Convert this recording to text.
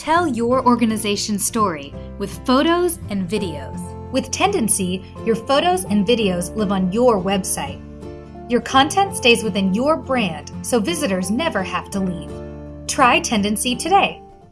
Tell your organization's story with photos and videos. With Tendency, your photos and videos live on your website. Your content stays within your brand, so visitors never have to leave. Try Tendency today.